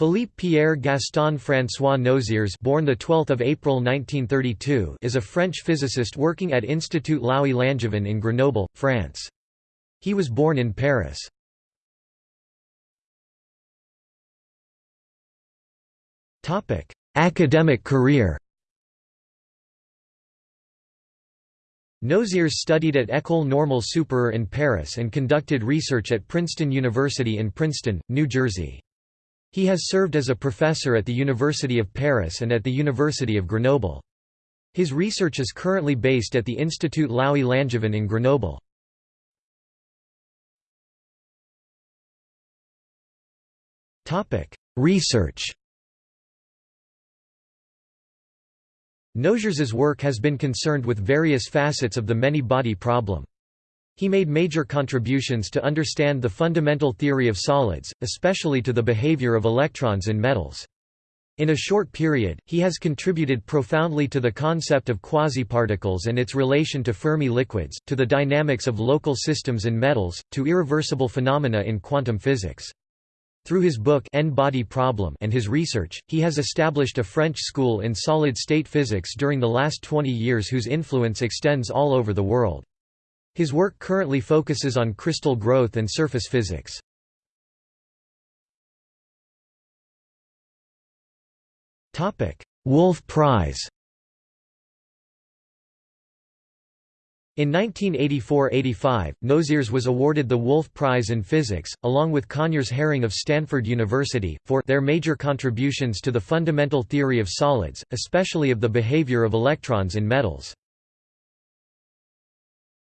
Philippe Pierre Gaston François Nozières born the 12th of April 1932 is a French physicist working at Institut Laue Langevin in Grenoble, France. He was born in Paris. Topic: Academic career. Nozières studied at École Normale Supérieure in Paris and conducted research at Princeton University in Princeton, New Jersey. He has served as a professor at the University of Paris and at the University of Grenoble. His research is currently based at the Institut Laue Langevin in Grenoble. Research Nozières's work has been concerned with various facets of the many-body problem. He made major contributions to understand the fundamental theory of solids, especially to the behavior of electrons in metals. In a short period, he has contributed profoundly to the concept of quasiparticles and its relation to Fermi liquids, to the dynamics of local systems in metals, to irreversible phenomena in quantum physics. Through his book N-body problem and his research, he has established a French school in solid-state physics during the last 20 years whose influence extends all over the world. His work currently focuses on crystal growth and surface physics. Wolf Prize In 1984–85, Nozières was awarded the Wolf Prize in Physics, along with Conyers Herring of Stanford University, for their major contributions to the fundamental theory of solids, especially of the behavior of electrons in metals.